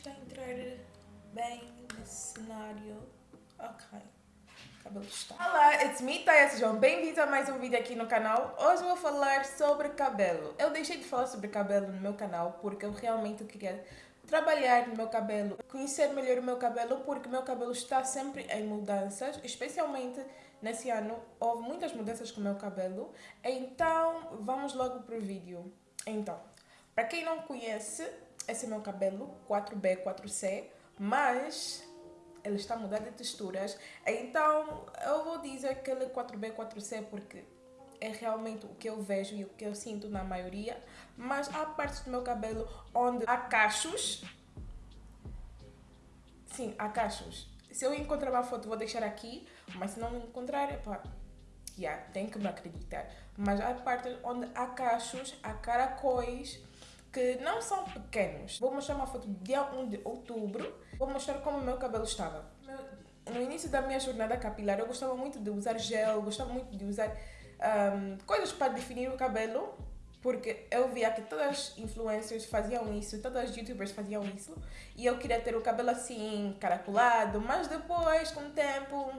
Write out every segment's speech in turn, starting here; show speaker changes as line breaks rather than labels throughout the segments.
está a entrar bem nesse cenário. Ok. Cabelo está. Olá, it's me, Taya. Sejam bem-vindos a mais um vídeo aqui no canal. Hoje vou falar sobre cabelo. Eu deixei de falar sobre cabelo no meu canal porque eu realmente queria trabalhar no meu cabelo, conhecer melhor o meu cabelo, porque meu cabelo está sempre em mudanças, especialmente nesse ano houve muitas mudanças com o meu cabelo. Então, vamos logo para o vídeo. Então, para quem não conhece, esse é meu cabelo 4B, 4C, mas ele está mudar de texturas. Então, eu vou dizer que ele é 4B, 4C porque é realmente o que eu vejo e o que eu sinto na maioria. Mas há partes do meu cabelo onde há cachos. Sim, há cachos. Se eu encontrar uma foto, vou deixar aqui. Mas se não encontrar, pá, yeah, tem que me acreditar. Mas há partes onde há cachos, há caracóis que não são pequenos. Vou mostrar uma foto do dia 1 de outubro. Vou mostrar como meu cabelo estava. No início da minha jornada capilar, eu gostava muito de usar gel, gostava muito de usar um, coisas para definir o cabelo, porque eu via que todas as influencers faziam isso, todas as youtubers faziam isso, e eu queria ter o cabelo assim, caracolado, mas depois, com o tempo,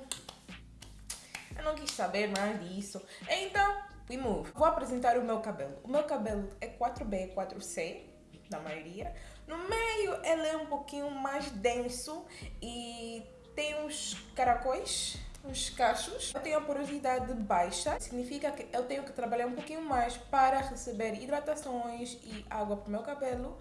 eu não quis saber mais disso. Então, we move. Vou apresentar o meu cabelo. O meu cabelo é 4B, 4C, na maioria. No meio, ele é um pouquinho mais denso e tem uns caracóis, uns cachos. Eu tenho a porosidade baixa, significa que eu tenho que trabalhar um pouquinho mais para receber hidratações e água para o meu cabelo.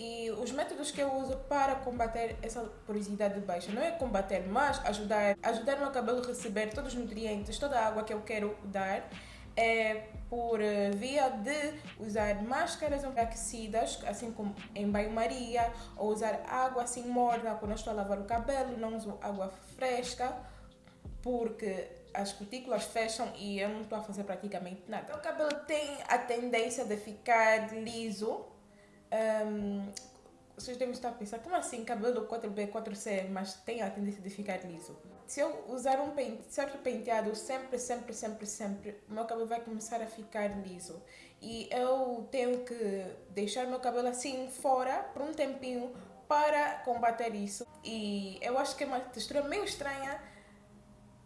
E os métodos que eu uso para combater essa porosidade baixa não é combater, mas ajudar, ajudar meu cabelo a receber todos os nutrientes, toda a água que eu quero dar é por eh, via de usar máscaras aquecidas, assim como em banho-maria, ou usar água assim morna quando estou a lavar o cabelo, não uso água fresca, porque as cutículas fecham e eu não estou a fazer praticamente nada. O cabelo tem a tendência de ficar liso. Um, vocês devem estar a pensar, como assim cabelo 4B, 4C, mas tem a tendência de ficar liso? Se eu usar um pente, certo penteado sempre, sempre, sempre, sempre, o meu cabelo vai começar a ficar liso. E eu tenho que deixar meu cabelo assim fora por um tempinho para combater isso. E eu acho que é uma textura meio estranha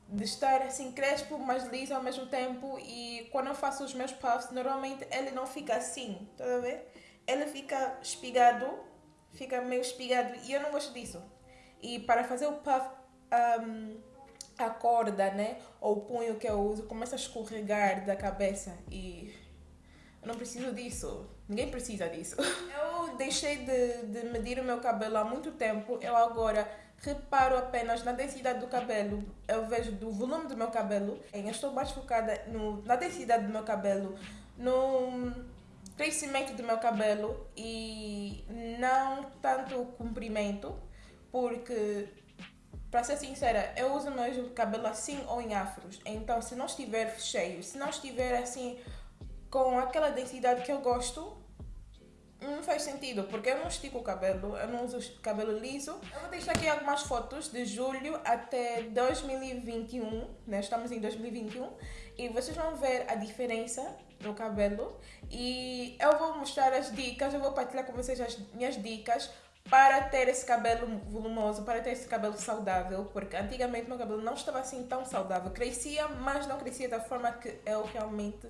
de estar assim crespo, mas liso ao mesmo tempo. E quando eu faço os meus puffs, normalmente ele não fica assim, tá a ver? Ele fica espigado, fica meio espigado e eu não gosto disso. E para fazer o puff, um, a corda, né, ou o punho que eu uso começa a escorregar da cabeça e eu não preciso disso. Ninguém precisa disso. Eu deixei de, de medir o meu cabelo há muito tempo. Eu agora reparo apenas na densidade do cabelo. Eu vejo do volume do meu cabelo. Eu estou mais focada no, na densidade do meu cabelo, no crescimento do meu cabelo e não tanto o comprimento, porque para ser sincera, eu uso meu cabelo assim ou em afros. Então, se não estiver cheio, se não estiver assim com aquela densidade que eu gosto, não faz sentido, porque eu não estico o cabelo, eu não uso cabelo liso. Eu vou deixar aqui algumas fotos de julho até 2021, né? Estamos em 2021 e vocês vão ver a diferença no cabelo e eu vou mostrar as dicas, eu vou partilhar com vocês as minhas dicas para ter esse cabelo volumoso, para ter esse cabelo saudável, porque antigamente meu cabelo não estava assim tão saudável. Crescia, mas não crescia da forma que eu realmente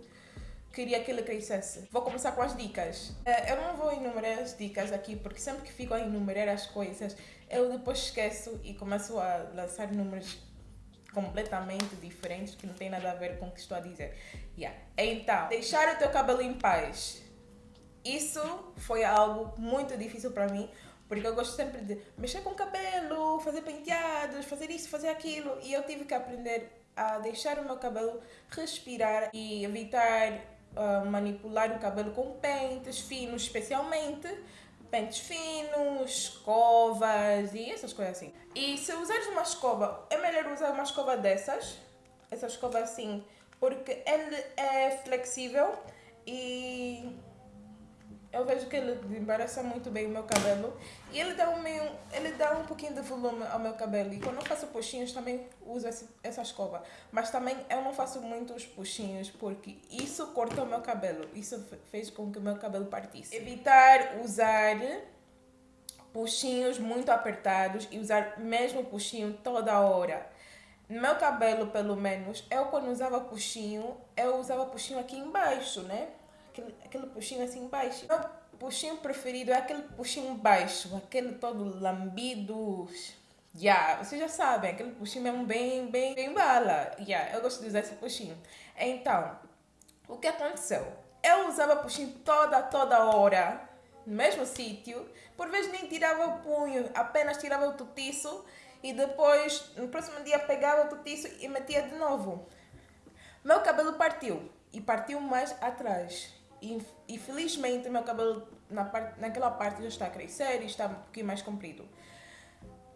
queria que ele crescesse. Vou começar com as dicas. Eh, eu não vou enumerar as dicas aqui, porque sempre que fico a enumerar as coisas, eu depois esqueço e começo a lançar números completamente diferentes que não tem nada a ver com o que estou a dizer. Yeah. Então, deixar o teu cabelo em paz. Isso foi algo muito difícil para mim, porque eu gosto sempre de mexer com o cabelo, fazer penteados, fazer isso, fazer aquilo. E eu tive que aprender a deixar o meu cabelo respirar e evitar uh, manipular o cabelo com pentes finos, especialmente. Pentes finos, escovas e essas coisas assim. E se usares uma escova, é melhor usar uma escova dessas. Essa escova assim, porque ele é flexível e eu vejo que ele embaraça muito bem o meu cabelo e ele dá um meio, ele dá um pouquinho de volume ao meu cabelo e quando eu faço puxinhos também uso esse, essa escova, mas também eu não faço muitos puxinhos porque isso cortou o meu cabelo, isso fez com que o meu cabelo partisse. Evitar usar puxinhos muito apertados e usar mesmo puxinho toda hora. No meu cabelo, pelo menos, eu quando usava puxinho, eu usava puxinho aqui embaixo, né? Aquele, aquele puxinho assim embaixo. Meu puxinho preferido é aquele puxinho baixo, aquele todo lambido. Yeah, vocês já sabem, aquele puxinho mesmo bem, bem, bem bala. Yeah, eu gosto de usar esse puxinho. Então, o que aconteceu? Eu usava puxinho toda, toda hora, no mesmo sítio. Por vezes nem tirava o punho, apenas tirava o tutiço e depois, no próximo dia, pegava o tutiço e metia de novo. Meu cabelo partiu e partiu mais atrás. E, e felizmente, meu cabelo na parte, naquela parte já está a crescer e está um pouquinho mais comprido.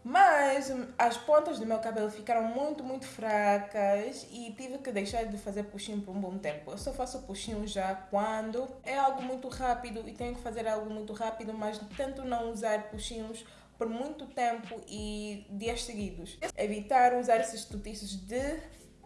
Mas as pontas do meu cabelo ficaram muito, muito fracas e tive que deixar de fazer puxinho por um bom tempo. Eu só faço puxinho já quando é algo muito rápido e tenho que fazer algo muito rápido, mas tento não usar puxinhos por muito tempo e dias seguidos. Evitar usar esses tutiços de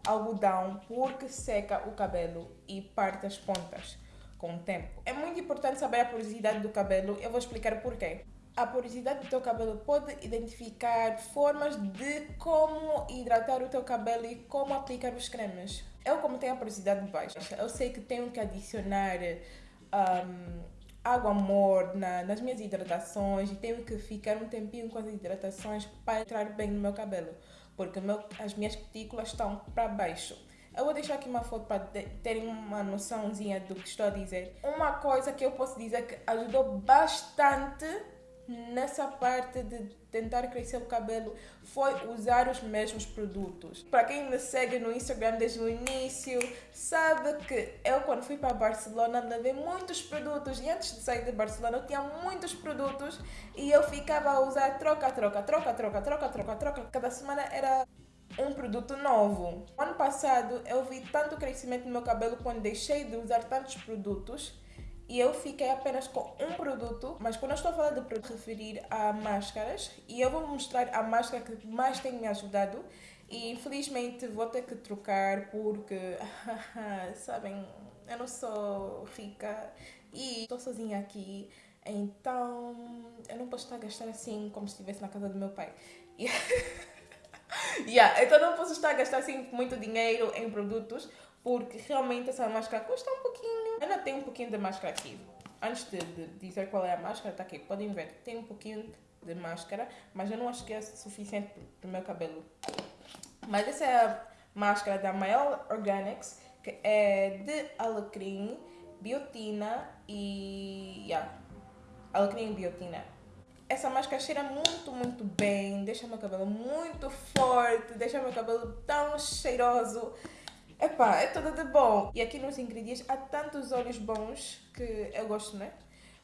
algodão porque seca o cabelo e parte as pontas com o tempo. É muito importante saber a porosidade do cabelo, eu vou explicar o porquê. A porosidade do teu cabelo pode identificar formas de como hidratar o teu cabelo e como aplicar os cremes. Eu, como tenho a porosidade baixa, eu sei que tenho que adicionar um, água morna nas minhas hidratações e tenho que ficar um tempinho com as hidratações para entrar bem no meu cabelo, porque meu, as minhas cutículas estão para baixo. Eu vou deixar aqui uma foto para terem uma noçãozinha do que estou a dizer. Uma coisa que eu posso dizer que ajudou bastante nessa parte de tentar crescer o cabelo foi usar os mesmos produtos. Para quem me segue no Instagram desde o início, sabe que eu quando fui para Barcelona levei muitos produtos e antes de sair de Barcelona eu tinha muitos produtos e eu ficava a usar troca, troca, troca, troca, troca, troca, troca. Cada semana era um produto novo. Ano passado eu vi tanto crescimento no meu cabelo quando deixei de usar tantos produtos e eu fiquei apenas com um produto, mas quando eu estou falar de referir a máscaras e eu vou mostrar a máscara que mais tem me ajudado e infelizmente vou ter que trocar porque, sabem, eu não sou rica e estou sozinha aqui, então eu não posso estar a gastar assim como se estivesse na casa do meu pai. yeah, então não posso estar a gastar assim muito dinheiro em produtos porque realmente essa máscara custa um pouquinho. Ainda tem um pouquinho de máscara aqui. Antes de, de dizer qual é a máscara, está aqui. Podem ver, tem um pouquinho de máscara, mas eu não acho que é suficiente para o meu cabelo. Mas essa é a máscara da Maior Organics, que é de alecrim, biotina e... Yeah, alecrim e biotina. Essa máscara cheira muito, muito bem, deixa meu cabelo muito forte, deixa meu cabelo tão cheiroso. Epá, é tudo de bom. E aqui nos ingredientes há tantos óleos bons que eu gosto, né?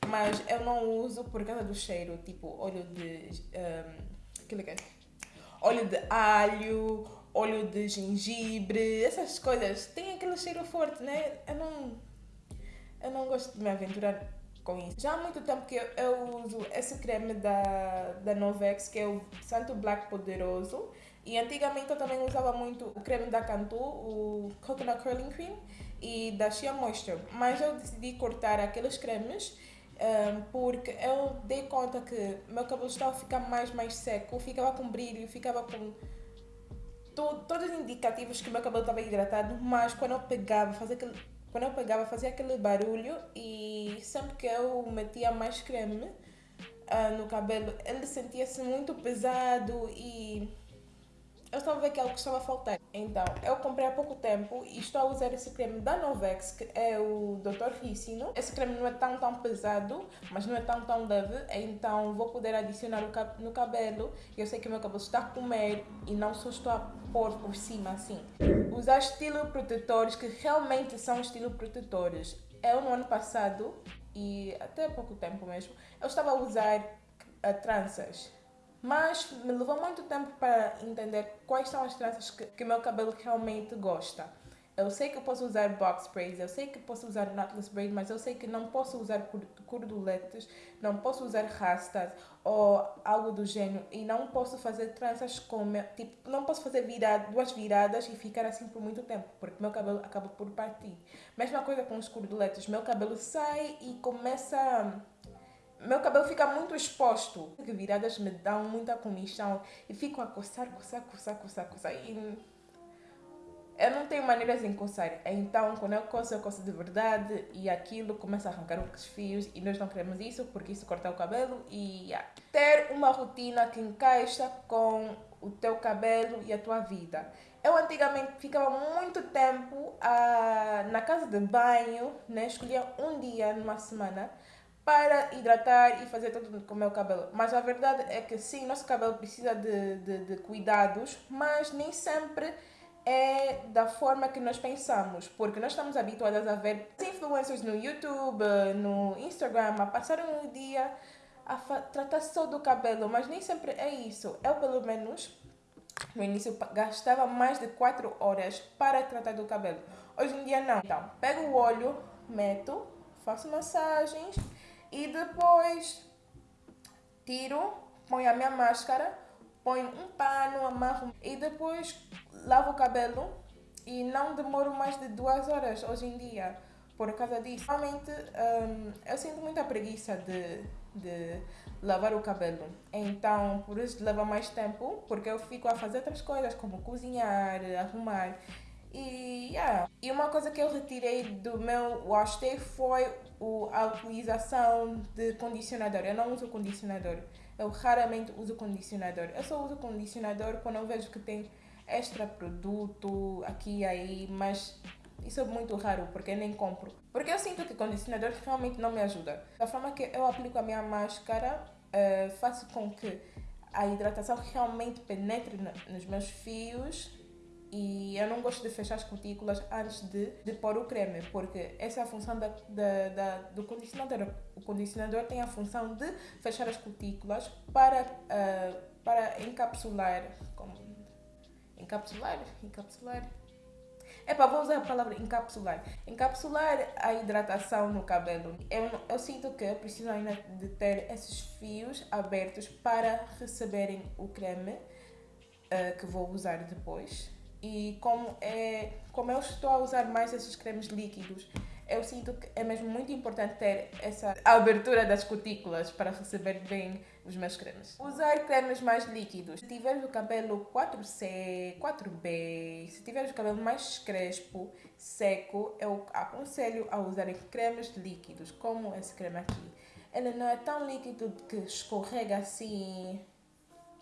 Mas eu não uso por causa do cheiro, tipo óleo de. Um, aquilo que é? Óleo de alho, óleo de gengibre, essas coisas. Tem aquele cheiro forte, né? Eu não. Eu não gosto de me aventurar com isso. Já há muito tempo que eu, eu uso esse creme da, da Novex, que é o Santo Black Poderoso. E antigamente eu também usava muito o creme da Cantu, o Coconut Curling Cream e da Shea Moisture. Mas eu decidi cortar aqueles cremes um, porque eu dei conta que meu cabelo estava ficar mais, mais seco, ficava com brilho, ficava com to todos os indicativos que meu cabelo estava hidratado, mas quando eu pegava, fazia aquele, quando eu pegava, fazia aquele barulho e sempre que eu metia mais creme uh, no cabelo, ele sentia-se muito pesado e eu estava a ver que é algo que estava a faltar. Então, eu comprei há pouco tempo e estou a usar esse creme da Novex, que é o Dr. Ricino. Esse creme não é tão, tão pesado, mas não é tão, tão leve. Então, vou poder adicionar no cabelo. Eu sei que o meu cabelo está a comer e não só estou a pôr por cima assim. Usar estilo protetores que realmente são estilo protetores. Eu, no ano passado, e até pouco tempo mesmo, eu estava a usar uh, tranças mas me levou muito tempo para entender quais são as tranças que, que meu cabelo realmente gosta. Eu sei que eu posso usar box braids, eu sei que posso usar knotless braid, mas eu sei que não posso usar cordoletes, não posso usar rastas ou algo do gênero e não posso fazer tranças com tipo, não posso fazer virada, duas viradas e ficar assim por muito tempo, porque meu cabelo acaba por partir. Mesma coisa com os cordoletes, meu cabelo sai e começa meu cabelo fica muito exposto. Viradas me dão muita comichão e fico a coçar, coçar, coçar, coçar, coçar. E eu não tenho maneiras de coçar. Então, quando eu coço, eu coço de verdade e aquilo começa a arrancar os fios e nós não queremos isso porque isso corta o cabelo e yeah. ter uma rotina que encaixa com o teu cabelo e a tua vida. Eu antigamente ficava muito tempo ah, na casa de banho, né? escolhia um dia numa semana para hidratar e fazer tudo com o meu cabelo. Mas a verdade é que sim, nosso cabelo precisa de, de, de cuidados, mas nem sempre é da forma que nós pensamos, porque nós estamos habituadas a ver influencers no YouTube, no Instagram, a passarem um dia a tratar só do cabelo, mas nem sempre é isso. Eu, pelo menos, no início gastava mais de 4 horas para tratar do cabelo. Hoje em dia não. Então, pego o óleo, meto, faço massagens e depois tiro, ponho a minha máscara, ponho um pano, amarro e depois lavo o cabelo e não demoro mais de duas horas hoje em dia por causa disso. Realmente um, eu sinto muita preguiça de, de lavar o cabelo. Então, por isso leva mais tempo, porque eu fico a fazer outras coisas, como cozinhar, arrumar. E, yeah. e uma coisa que eu retirei do meu wash day foi o, a utilização de condicionador. Eu não uso condicionador. Eu raramente uso condicionador. Eu só uso condicionador quando eu vejo que tem extra produto aqui e aí, mas isso é muito raro porque eu nem compro. Porque eu sinto que condicionador realmente não me ajuda. Da forma que eu aplico a minha máscara, uh, faço com que a hidratação realmente penetre nos meus fios e eu não gosto de fechar as cutículas antes de, de pôr o creme, porque essa é a função da, da, da, do condicionador. O condicionador tem a função de fechar as cutículas para, uh, para encapsular. Como, encapsular? Encapsular? Para vou usar a palavra encapsular. Encapsular a hidratação no cabelo. Eu, eu sinto que eu preciso ainda de ter esses fios abertos para receberem o creme uh, que vou usar depois e como, é, como eu estou a usar mais esses cremes líquidos, eu sinto que é mesmo muito importante ter essa abertura das cutículas para receber bem os meus cremes. Usar cremes mais líquidos. Se tiveres o cabelo 4C, 4B, se tiveres o cabelo mais crespo, seco, eu aconselho a usar cremes líquidos, como esse creme aqui. Ele não é tão líquido que escorrega assim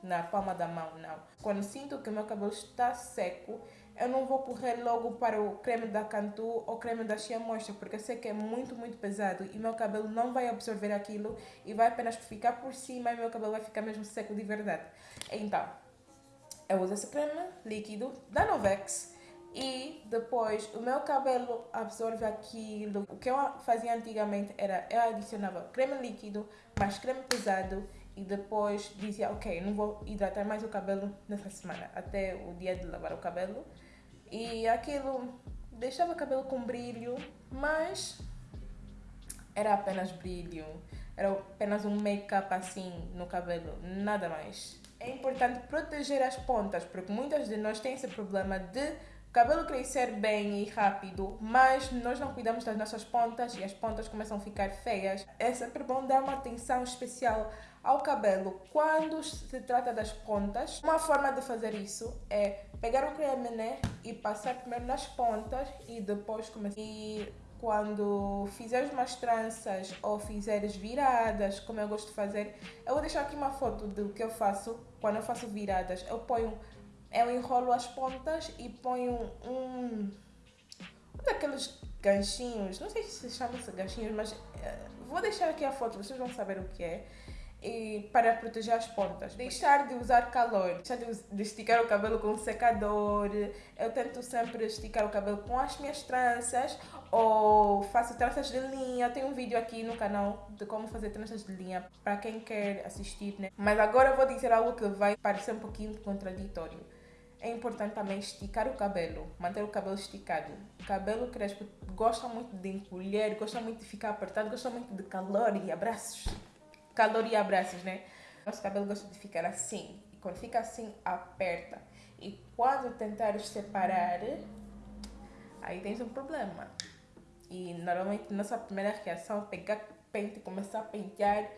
na palma da mão, não. Quando sinto que meu cabelo está seco, eu não vou correr logo para o creme da Cantu ou creme da Shea Moisture, porque eu sei que é muito, muito pesado e meu cabelo não vai absorver aquilo e vai apenas ficar por cima e meu cabelo vai ficar mesmo seco de verdade. Então, eu uso esse creme líquido da Novex e depois o meu cabelo absorve aquilo. O que eu fazia antigamente era eu adicionava creme líquido mais creme pesado e depois dizia, ok, não vou hidratar mais o cabelo nessa semana, até o dia de lavar o cabelo. E aquilo deixava o cabelo com brilho, mas era apenas brilho, era apenas um make-up assim no cabelo, nada mais. É importante proteger as pontas, porque muitas de nós têm esse problema de cabelo crescer bem e rápido, mas nós não cuidamos das nossas pontas e as pontas começam a ficar feias. É sempre bom dar uma atenção especial ao cabelo quando se trata das pontas. Uma forma de fazer isso é pegar o creme né, e passar primeiro nas pontas e depois começar. E quando fizeres umas tranças ou fizeres viradas, como eu gosto de fazer, eu vou deixar aqui uma foto do que eu faço quando eu faço viradas. Eu ponho, eu enrolo as pontas e ponho um, um daqueles ganchinhos, não sei se chama-se ganchinhos, mas uh, vou deixar aqui a foto, vocês vão saber o que é e para proteger as pontas. Deixar de usar calor, deixar de, de, esticar o cabelo com um secador. Eu tento sempre esticar o cabelo com as minhas tranças ou faço tranças de linha. Tem um vídeo aqui no canal de como fazer tranças de linha para quem quer assistir, né? Mas agora eu vou dizer algo que vai parecer um pouquinho contraditório. É importante também esticar o cabelo, manter o cabelo esticado. O cabelo crespo gosta muito de encolher, gosta muito de ficar apertado, gosta muito de calor e abraços calor e abraços, né? Nosso cabelo gosta de ficar assim. E quando fica assim, aperta. E quando tentares separar, aí tens um problema. E normalmente nossa primeira reação é pegar pente e começar a pentear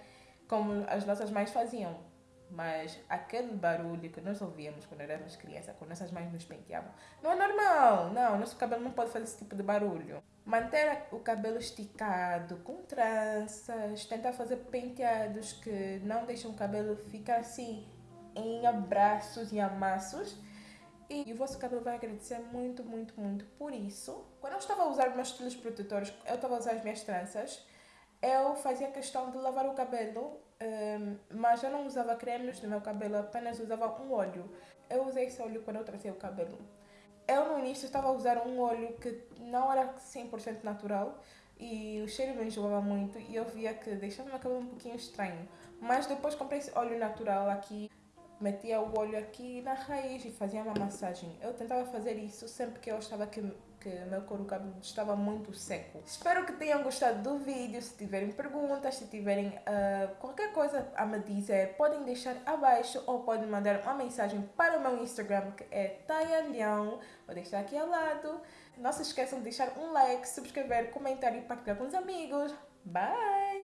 como as nossas mães faziam. Mas aquele barulho que nós ouvíamos quando éramos crianças, quando nossas mães nos penteavam, não é normal. Não, nosso cabelo não pode fazer esse tipo de barulho. Manter o cabelo esticado, com tranças, tentar fazer penteados que não deixam o cabelo ficar assim em abraços e amassos. E o vosso cabelo vai agradecer muito, muito, muito por isso. Quando eu estava a usar meus estilos protetores, eu estava a usar as minhas tranças, eu fazia questão de lavar o cabelo, um, mas eu não usava cremes no meu cabelo, apenas usava um óleo. Eu usei esse óleo quando eu tratei o cabelo. Eu no início estava a usar um óleo que não era 100% natural e o cheiro me enjoava muito e eu via que deixava meu cabelo um pouquinho estranho. Mas depois comprei esse óleo natural aqui metia o olho aqui na raiz e fazia uma massagem. Eu tentava fazer isso sempre que eu estava que, que meu couro cabelo estava muito seco. Espero que tenham gostado do vídeo. Se tiverem perguntas, se tiverem uh, qualquer coisa a me dizer, podem deixar abaixo ou podem mandar uma mensagem para o meu Instagram que é Taya Leão. Vou deixar aqui ao lado. Não se esqueçam de deixar um like, subscrever, comentar e partilhar com os amigos. Bye!